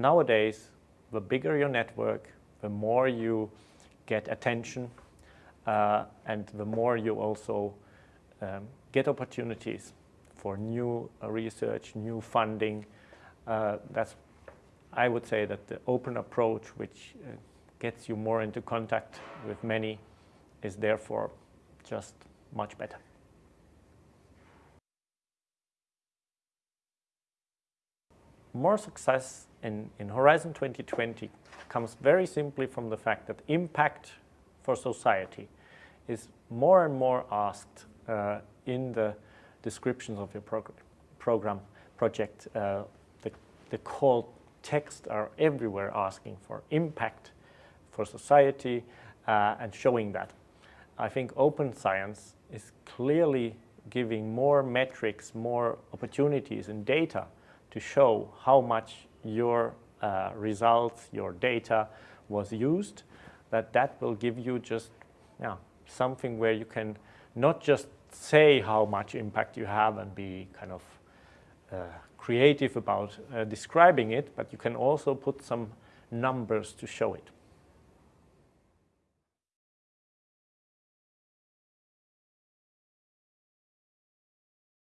nowadays, the bigger your network, the more you get attention, uh, and the more you also um, get opportunities for new uh, research, new funding. Uh, that's, I would say that the open approach, which uh, gets you more into contact with many, is therefore just much better. More success in, in Horizon 2020 comes very simply from the fact that impact for society is more and more asked uh, in the descriptions of your prog program project. Uh, the, the call text are everywhere asking for impact for society uh, and showing that. I think open science is clearly giving more metrics, more opportunities and data to show how much your uh, results, your data was used, that that will give you just yeah, something where you can not just say how much impact you have and be kind of uh, creative about uh, describing it, but you can also put some numbers to show it.